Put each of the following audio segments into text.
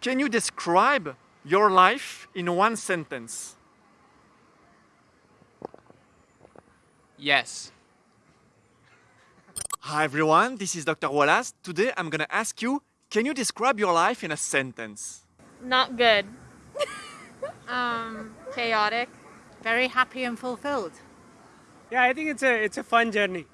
Can you describe your life in one sentence? Yes. Hi everyone, this is Dr. Wallace. Today I'm gonna ask you, can you describe your life in a sentence? Not good. Um, Chaotic. very happy and fulfilled. Yeah, I think it's a it's a fun journey.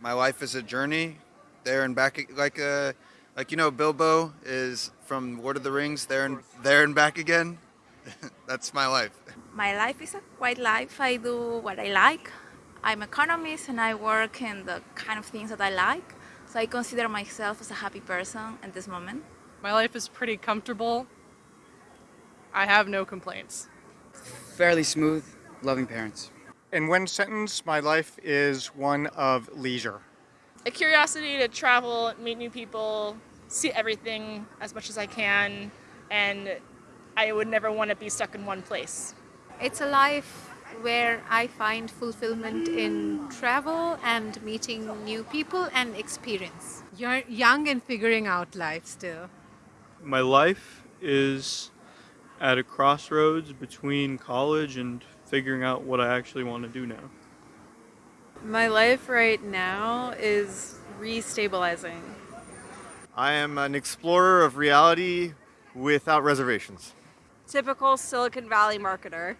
My life is a journey, there and back. Like uh, like you know, Bilbo is from Lord of the Rings, there and there and back again. That's my life. My life is a quiet life. I do what I like. I'm economist and I work in the kind of things that I like. So I consider myself as a happy person at this moment. My life is pretty comfortable. I have no complaints. Fairly smooth, loving parents. In one sentence, my life is one of leisure. A curiosity to travel, meet new people, see everything as much as I can, and I would never want to be stuck in one place. It's a life where I find fulfillment in travel and meeting new people and experience. You're young and figuring out life still. My life is at a crossroads between college and figuring out what I actually want to do now. My life right now is restabilizing. I am an explorer of reality without reservations. Typical Silicon Valley marketer.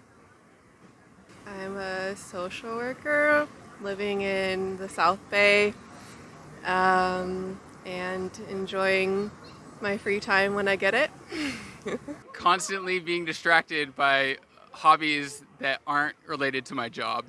I'm a social worker living in the South Bay um, and enjoying my free time when I get it. Constantly being distracted by hobbies that aren't related to my job.